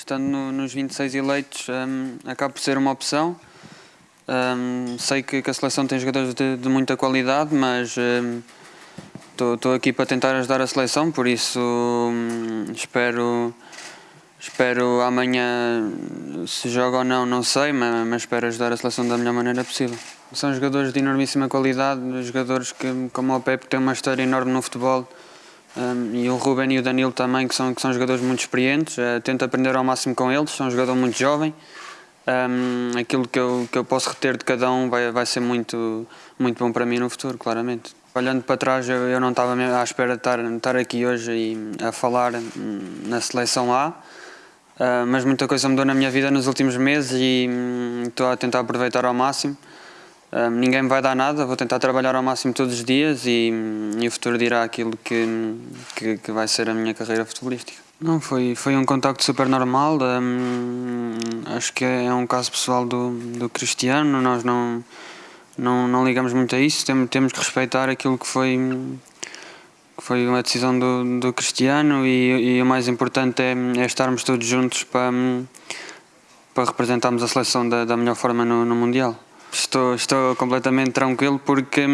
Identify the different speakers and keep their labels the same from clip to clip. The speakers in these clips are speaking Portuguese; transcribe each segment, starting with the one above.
Speaker 1: Estando no, nos 26 eleitos, um, acaba por ser uma opção. Um, sei que, que, a seleção tem jogadores de, de muita qualidade, mas estou um, aqui para tentar ajudar a seleção, por isso hum, espero, espero amanhã, se joga ou não, não sei, mas, mas espero ajudar a seleção da melhor maneira possível. São jogadores de enormíssima qualidade, jogadores que, como o Pepe, têm uma história enorme no futebol. Um, e o Ruben e o Danilo também, que são, que são jogadores muito experientes. Uh, tento aprender ao máximo com eles, são um jogador muito jovem. Um, aquilo que eu, que eu posso reter de cada um vai, vai ser muito, muito bom para mim no futuro, claramente. Olhando para trás, eu, eu não estava à espera de estar, de estar aqui hoje e, a falar hum, na seleção A, uh, mas muita coisa mudou na minha vida nos últimos meses e hum, estou a tentar aproveitar ao máximo. Um, ninguém me vai dar nada, vou tentar trabalhar ao máximo todos os dias e, e o futuro dirá aquilo que, que, que, vai ser a minha carreira futebolística. Não, foi, foi um contacto super normal, um, acho que é um caso pessoal do, do Cristiano, nós não, não, não ligamos muito a isso, temos, temos que respeitar aquilo que foi, que foi uma decisão do, do Cristiano e, e o mais importante é, é estarmos todos juntos para, para representarmos a seleção da, da melhor forma no, no Mundial. Estou, estou completamente tranquilo porque,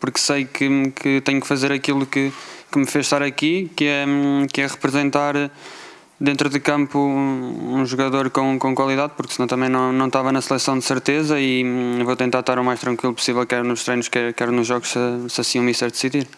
Speaker 1: porque sei que, que tenho que fazer aquilo que, que me fez estar aqui, que é, que é representar dentro de campo um jogador com, com qualidade, porque senão também não, não estava na seleção de certeza e vou tentar estar o mais tranquilo possível, quer nos treinos, quer, quer nos jogos, se, se assim o Mister decidir.